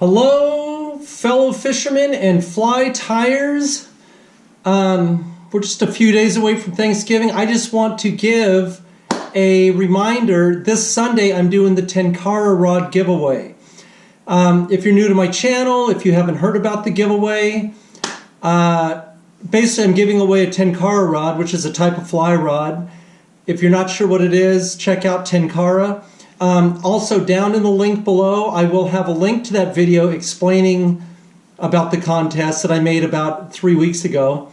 Hello, fellow fishermen and fly tyers. Um, we're just a few days away from Thanksgiving. I just want to give a reminder. This Sunday, I'm doing the Tenkara rod giveaway. Um, if you're new to my channel, if you haven't heard about the giveaway, uh, basically I'm giving away a Tenkara rod, which is a type of fly rod. If you're not sure what it is, check out Tenkara. Um, also, down in the link below, I will have a link to that video explaining about the contest that I made about three weeks ago.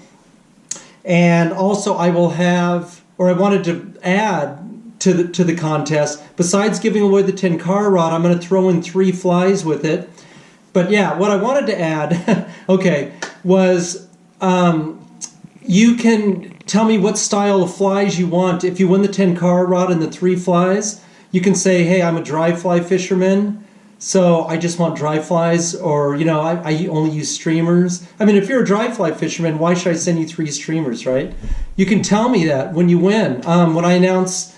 And also, I will have, or I wanted to add to the, to the contest, besides giving away the Tenkara rod, I'm going to throw in three flies with it. But yeah, what I wanted to add, okay, was um, you can tell me what style of flies you want. If you win the Tenkara rod and the three flies, you can say, hey, I'm a dry fly fisherman, so I just want dry flies, or, you know, I, I only use streamers. I mean, if you're a dry fly fisherman, why should I send you three streamers, right? You can tell me that when you win, um, when I announce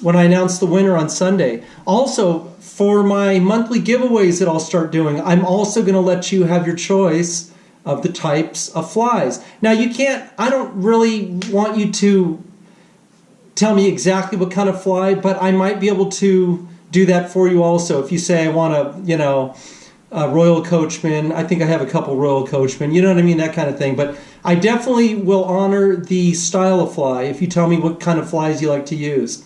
when I announce the winner on Sunday. Also, for my monthly giveaways that I'll start doing, I'm also going to let you have your choice of the types of flies. Now, you can't, I don't really want you to tell me exactly what kind of fly, but I might be able to do that for you also. If you say I want a, you know, a Royal Coachman, I think I have a couple Royal Coachmen, you know what I mean, that kind of thing. But I definitely will honor the style of fly if you tell me what kind of flies you like to use.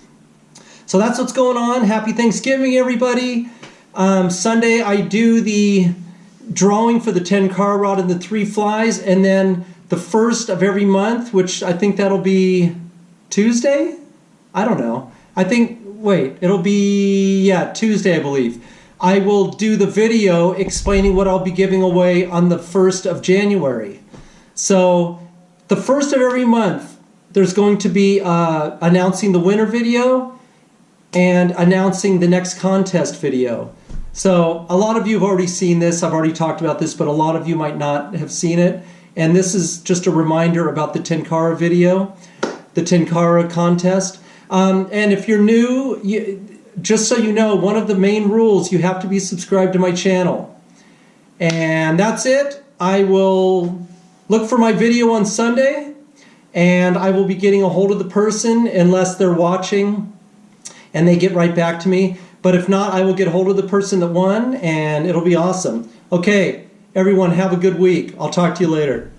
So that's what's going on. Happy Thanksgiving, everybody. Um, Sunday, I do the drawing for the Tenkara rod and the three flies, and then the first of every month, which I think that'll be Tuesday? I don't know. I think, wait, it'll be, yeah, Tuesday, I believe. I will do the video explaining what I'll be giving away on the 1st of January. So, the first of every month, there's going to be uh, announcing the winner video and announcing the next contest video. So, a lot of you have already seen this. I've already talked about this, but a lot of you might not have seen it. And this is just a reminder about the Tenkara video the Tenkara contest. Um, and if you're new, you, just so you know, one of the main rules, you have to be subscribed to my channel. And that's it. I will look for my video on Sunday and I will be getting a hold of the person unless they're watching and they get right back to me. But if not, I will get a hold of the person that won and it'll be awesome. Okay, everyone, have a good week. I'll talk to you later.